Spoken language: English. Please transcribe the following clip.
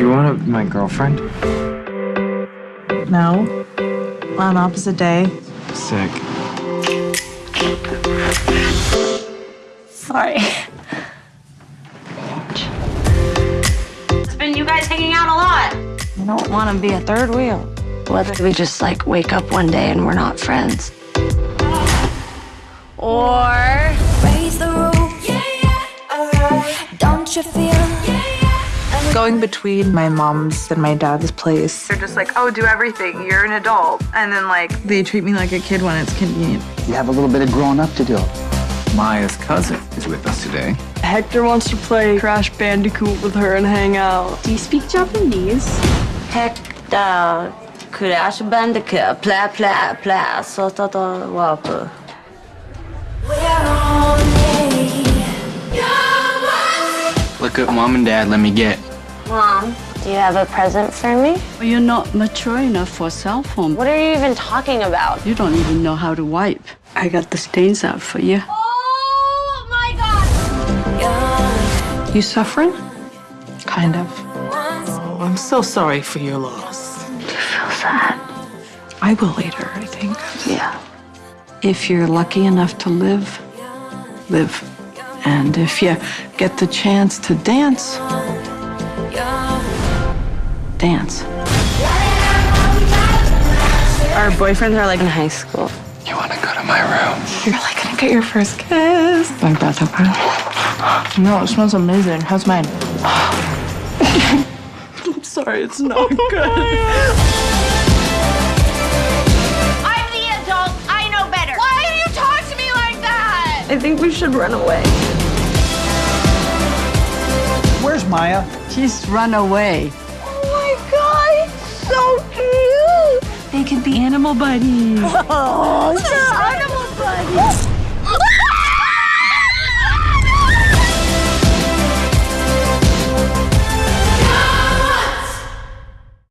Do you want to my girlfriend? No. On opposite day. Sick. Sorry. It's been you guys hanging out a lot. I don't want to be a third wheel. Whether we just like wake up one day and we're not friends. Or Raise the roof. Yeah, yeah. Alright. Don't you feel? Yeah, yeah. Going between my mom's and my dad's place. They're just like, oh, do everything. You're an adult. And then, like, they treat me like a kid when it's convenient. You have a little bit of growing up to do. Maya's cousin is with us today. Hector wants to play Crash Bandicoot with her and hang out. Do you speak Japanese? Hector, Crash Bandicoot, pla pla pla, så ta ta wapu. We're on me. Look at mom and dad, let me get. Mom, do you have a present for me? You're not mature enough for a cell phone. What are you even talking about? You don't even know how to wipe. I got the stains out for you. Oh my god! You suffering? Kind of. Oh, I'm so sorry for your loss. You Feel sad. I will later, I think. Yeah. If you're lucky enough to live, live. And if you get the chance to dance, dance. Our boyfriends are like in high school. You want to go to my room? You're like gonna get your first kiss. Like that, okay? No, it smells amazing. How's mine? I'm sorry, it's not oh, good. I'm the adult. I know better. Why do you talk to me like that? I think we should run away. Where's Maya? She's run away. Oh my God, it's so cute. They could be animal buddies. oh, animal buddies.